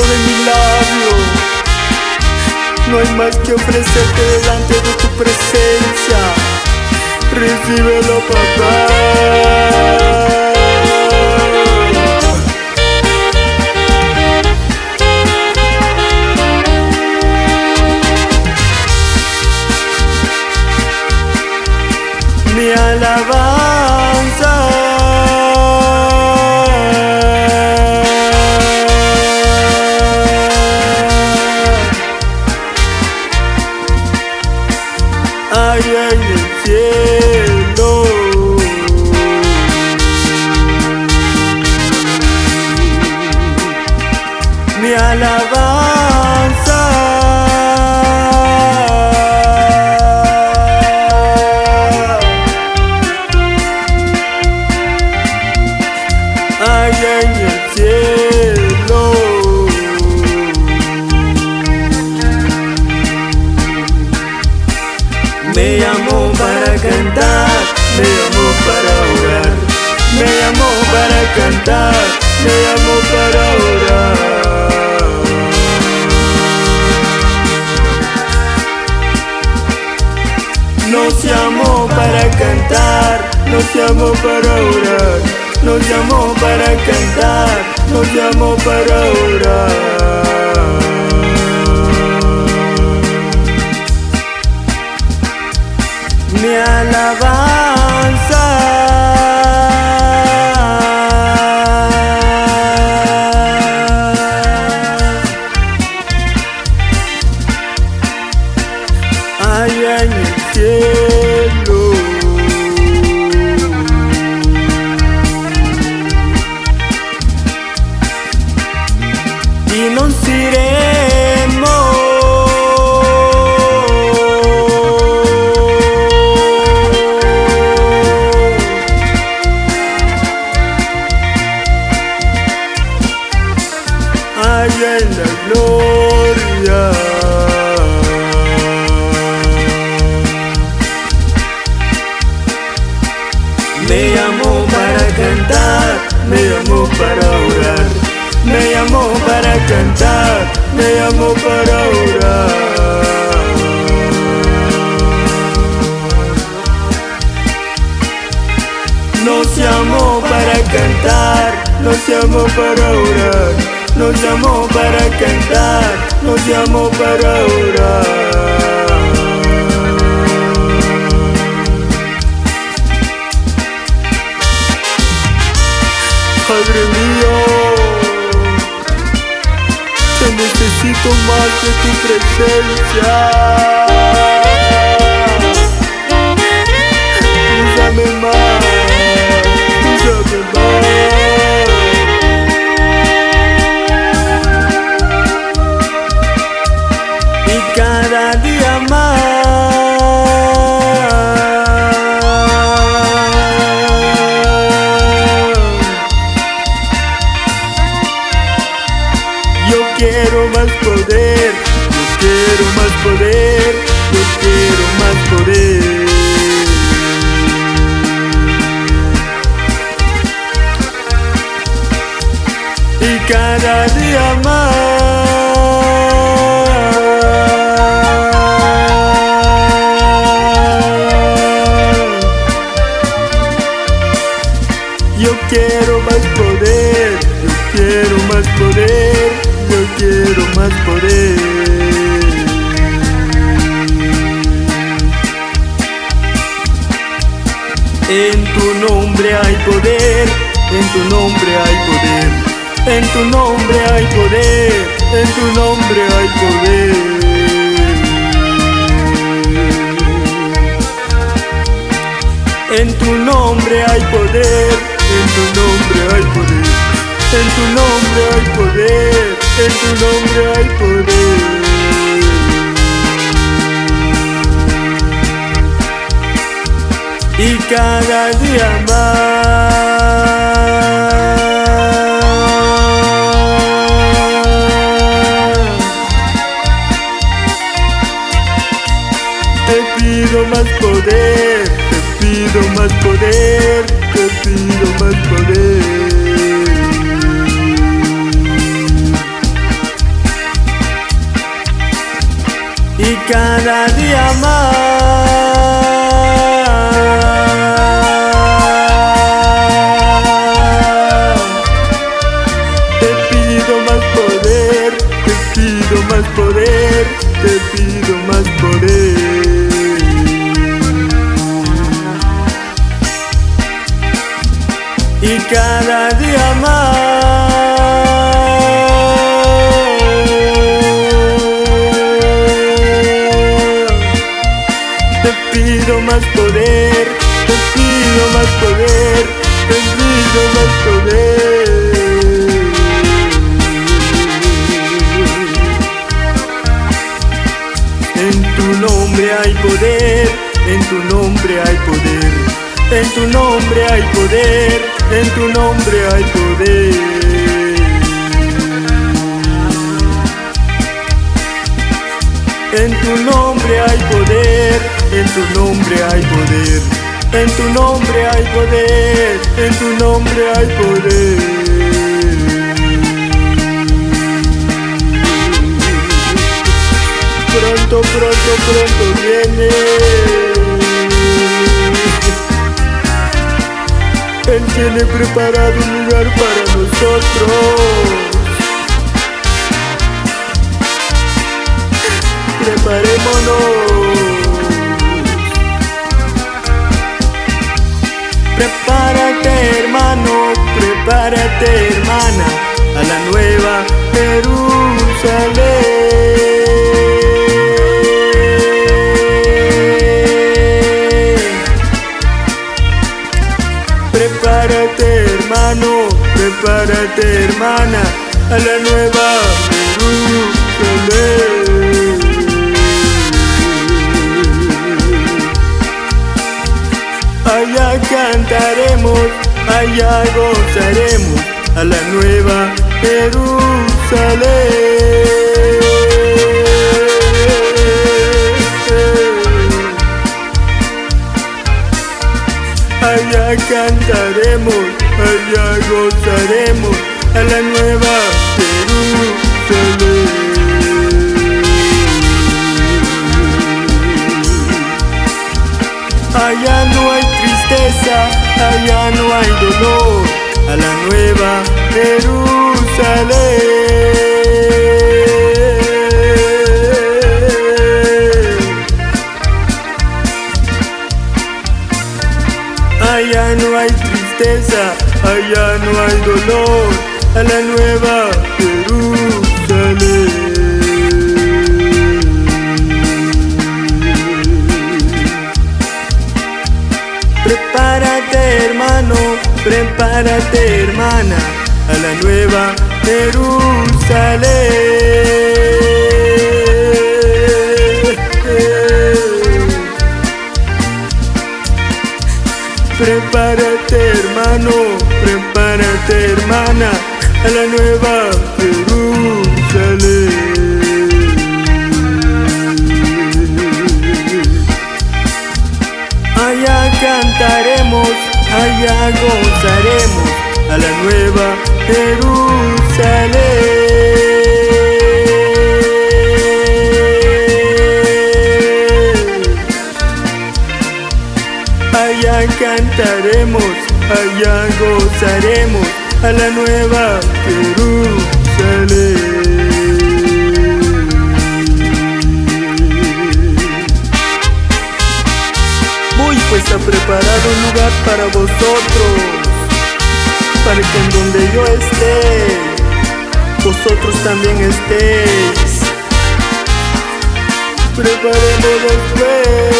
de mi labio. No hay más que ofrecerte delante de tu presencia. Recíbelo, papá. Mi alabanza. allá en el cielo. Me llamó para cantar, me llamó para orar, me llamó para cantar, me llamó Nos llamó para cantar, nos llamó para orar, nos llamó para cantar, nos llamó para orar. Mi alabanza. Nos. Allá en la gloria. Me llamó para cantar, cantar, me llamó para orar. Nos llamó para cantar, nos llamó para orar, nos llamó para cantar, nos llamó para orar. De tu presencia. Quiero más poder, yo quiero más poder, yo quiero más poder. Y cada día más. En tu nombre hay poder, en tu nombre hay poder, en tu nombre hay poder, en tu nombre hay poder. En tu nombre hay poder, en tu nombre hay poder, en tu nombre hay poder, en tu nombre hay poder. y cada día más. Te pido más poder, te pido más poder, te pido más poder. Y cada día más. Más poder, te pido más poder, te pido más poder. En tu nombre hay poder, en tu nombre hay poder, en tu nombre hay poder, en tu nombre hay poder. En tu nombre hay poder, en tu nombre hay poder, en tu nombre hay poder, en tu nombre hay poder. Pronto, pronto, pronto viene. Él tiene preparado un lugar para nosotros. Preparémonos. Prepárate hermano, prepárate hermana a la nueva Jerusalén. Prepárate hermano, prepárate hermana a la nueva Allá cantaremos, allá gozaremos a la nueva Jerusalén. Allá cantaremos, allá gozaremos a la nueva allá no hay dolor, a la nueva Jerusalén. Allá no hay tristeza, allá no hay dolor, a la nueva prepárate hermana a la nueva Jerusalén. Prepárate hermano, prepárate hermana a la nueva Jerusalén. Allá gozaremos a la nueva Jerusalén. Allá cantaremos, allá gozaremos a la nueva Jerusalén. Para vosotros, para que en donde yo esté, vosotros también estéis. Preparémonos pues.